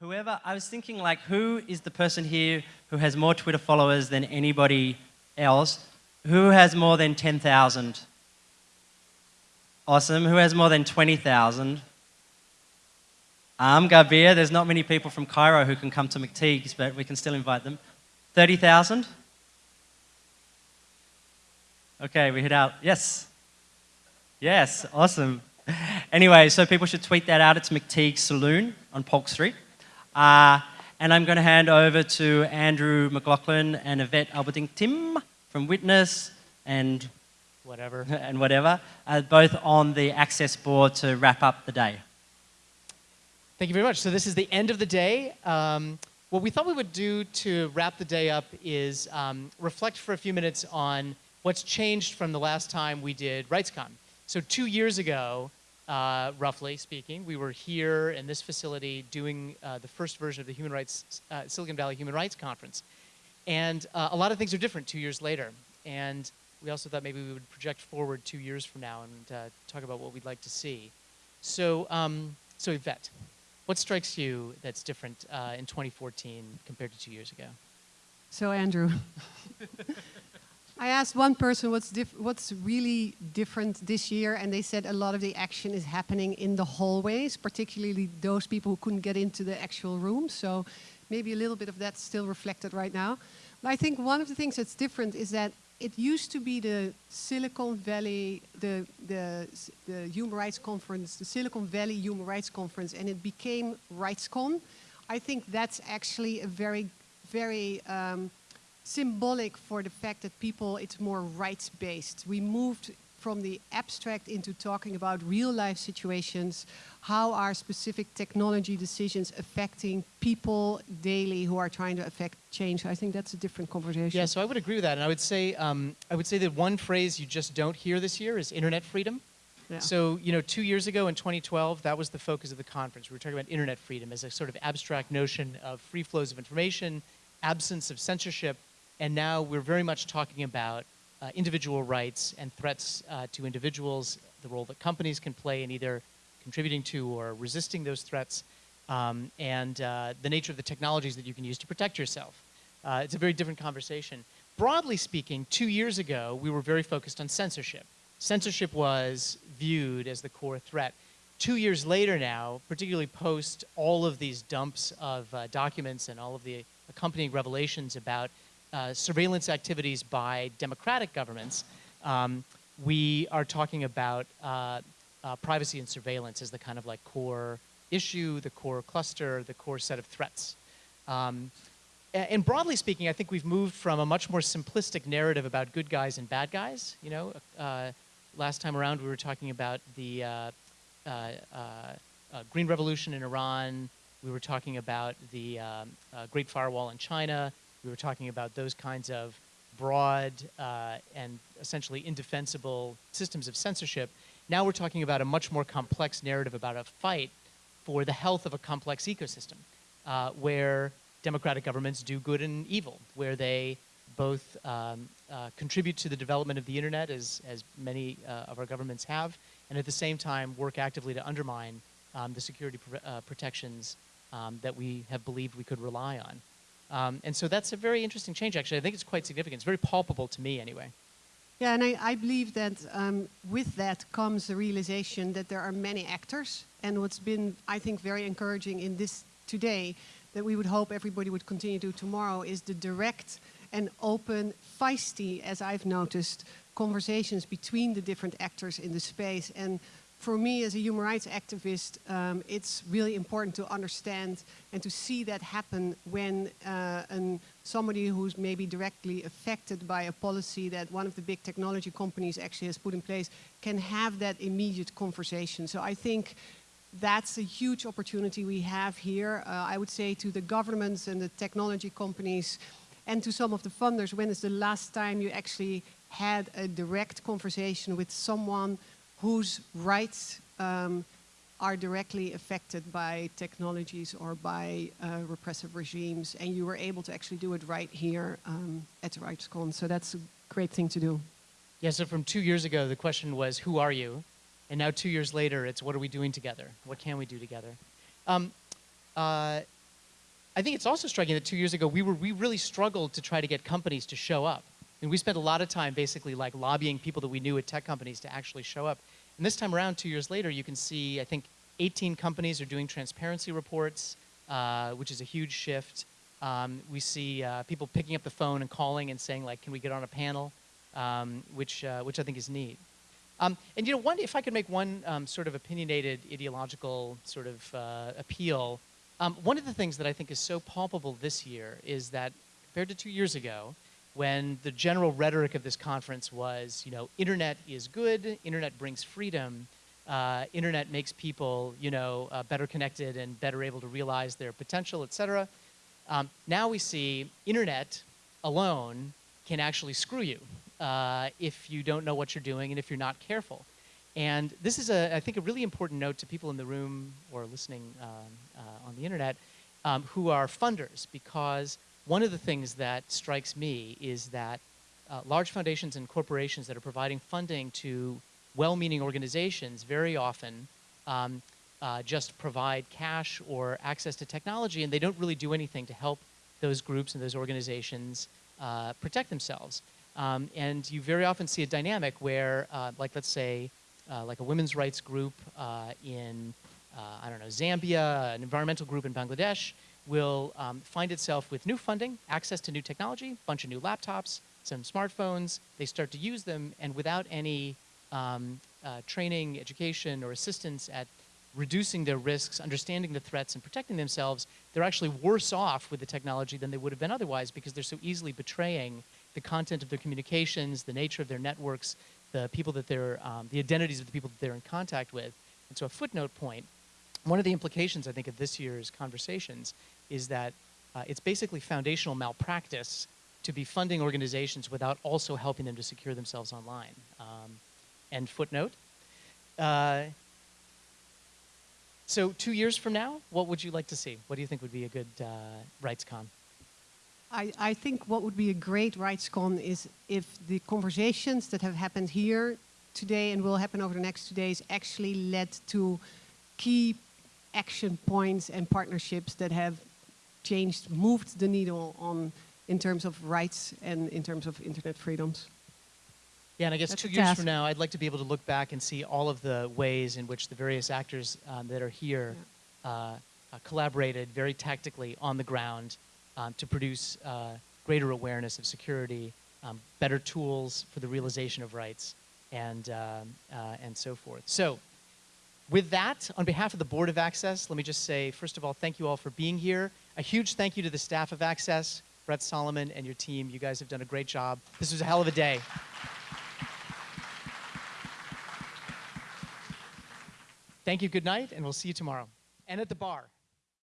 Whoever, I was thinking like, who is the person here who has more Twitter followers than anybody else? Who has more than 10,000? Awesome. Who has more than 20,000? Um, Gabir, there's not many people from Cairo who can come to McTeague's, but we can still invite them. 30,000? Okay, we hit out. Yes. Yes, awesome. Anyway, so people should tweet that out. It's McTeague Saloon on Polk Street. Uh, and I'm going to hand over to Andrew McLaughlin and Yvette Alberdingk Thijm from Witness and whatever, and whatever, uh, both on the Access board to wrap up the day. Thank you very much. So this is the end of the day. Um, what we thought we would do to wrap the day up is um, reflect for a few minutes on what's changed from the last time we did RightsCon. So two years ago, uh, roughly speaking, we were here in this facility doing uh, the first version of the Human Rights, uh, Silicon Valley Human Rights Conference. And uh, a lot of things are different two years later. And we also thought maybe we would project forward two years from now and uh, talk about what we'd like to see. So, um, so Yvette. What strikes you that's different uh, in 2014 compared to two years ago? So Andrew, I asked one person what's, what's really different this year and they said a lot of the action is happening in the hallways, particularly those people who couldn't get into the actual room. So maybe a little bit of that still reflected right now. But I think one of the things that's different is that it used to be the Silicon Valley, the, the, the Human Rights Conference, the Silicon Valley Human Rights Conference, and it became RightsCon. I think that's actually a very, very um, symbolic for the fact that people, it's more rights-based. We moved from the abstract into talking about real life situations, how are specific technology decisions affecting people daily who are trying to affect change. I think that's a different conversation. Yeah, so I would agree with that. And I would say, um, I would say that one phrase you just don't hear this year is internet freedom. Yeah. So, you know, two years ago in 2012, that was the focus of the conference. We were talking about internet freedom as a sort of abstract notion of free flows of information, absence of censorship, and now we're very much talking about uh, individual rights and threats uh, to individuals, the role that companies can play in either contributing to or resisting those threats, um, and uh, the nature of the technologies that you can use to protect yourself. Uh, it's a very different conversation. Broadly speaking, two years ago, we were very focused on censorship. Censorship was viewed as the core threat. Two years later now, particularly post all of these dumps of uh, documents and all of the accompanying revelations about uh, surveillance activities by democratic governments, um, we are talking about uh, uh, privacy and surveillance as the kind of like core issue, the core cluster, the core set of threats. Um, and broadly speaking, I think we've moved from a much more simplistic narrative about good guys and bad guys. You know, uh, last time around we were talking about the uh, uh, Green Revolution in Iran. We were talking about the um, Great Firewall in China. We were talking about those kinds of broad uh, and essentially indefensible systems of censorship. Now we're talking about a much more complex narrative about a fight for the health of a complex ecosystem uh, where democratic governments do good and evil, where they both um, uh, contribute to the development of the internet, as, as many uh, of our governments have, and at the same time work actively to undermine um, the security pr uh, protections um, that we have believed we could rely on. Um, and so that's a very interesting change, actually. I think it's quite significant. It's very palpable to me, anyway. Yeah, and I, I believe that um, with that comes the realization that there are many actors. And what's been, I think, very encouraging in this today, that we would hope everybody would continue to tomorrow, is the direct and open, feisty, as I've noticed, conversations between the different actors in the space. And for me as a human rights activist, um, it's really important to understand and to see that happen when uh, an, somebody who's maybe directly affected by a policy that one of the big technology companies actually has put in place can have that immediate conversation. So I think that's a huge opportunity we have here. Uh, I would say to the governments and the technology companies and to some of the funders, when is the last time you actually had a direct conversation with someone whose rights um, are directly affected by technologies or by uh, repressive regimes, and you were able to actually do it right here um, at the RightsCon. So that's a great thing to do. Yeah, so from two years ago, the question was, who are you? And now two years later, it's what are we doing together? What can we do together? Um, uh, I think it's also striking that two years ago we were we really struggled to try to get companies to show up. And we spent a lot of time basically like lobbying people that we knew at tech companies to actually show up. And this time around, two years later, you can see I think 18 companies are doing transparency reports, uh, which is a huge shift. Um, we see uh, people picking up the phone and calling and saying like, "Can we get on a panel?" Um, which uh, which I think is neat. Um, and you know, one if I could make one um, sort of opinionated ideological sort of uh, appeal, um, one of the things that I think is so palpable this year is that compared to two years ago, when the general rhetoric of this conference was, you know, internet is good, internet brings freedom, uh, internet makes people, you know, uh, better connected and better able to realize their potential, et cetera. Um, now we see internet alone can actually screw you uh, if you don't know what you're doing and if you're not careful. And this is, a, I think, a really important note to people in the room or listening um, uh, on the internet um, who are funders, because one of the things that strikes me is that uh, large foundations and corporations that are providing funding to well-meaning organizations very often um, uh, just provide cash or access to technology, and they don't really do anything to help those groups and those organizations uh, protect themselves. Um, and you very often see a dynamic where, uh, like let's say, uh, like a women's rights group uh, in, I don't know, Zambia, an environmental group in Bangladesh, will um, find itself with new funding, access to new technology, a bunch of new laptops, some smartphones. They start to use them, and without any um, uh, training, education, or assistance at reducing their risks, understanding the threats, and protecting themselves, they're actually worse off with the technology than they would have been otherwise because they're so easily betraying the content of their communications, the nature of their networks, the people that they're, um, the identities of the people that they're in contact with. And so a footnote point, one of the implications, I think, of this year's conversations is that uh, it's basically foundational malpractice to be funding organizations without also helping them to secure themselves online. Um, end footnote. Uh, so two years from now, what would you like to see? What do you think would be a good uh, RightsCon? I, I think what would be a great RightsCon is if the conversations that have happened here today and will happen over the next two days actually led to key action points and partnerships that have changed, moved the needle on in terms of rights and in terms of internet freedoms. Yeah, and I guess That's two years task. from now, I'd like to be able to look back and see all of the ways in which the various actors um, that are here uh, uh, collaborated very tactically on the ground um, to produce uh, greater awareness of security, um, better tools for the realization of rights, and, um, uh, and so forth. So, with that, on behalf of the Board of Access, let me just say, first of all, thank you all for being here. A huge thank you to the staff of Access, Brett Solomon and your team. You guys have done a great job. This was a hell of a day. Thank you, good night, and we'll see you tomorrow. And at the bar.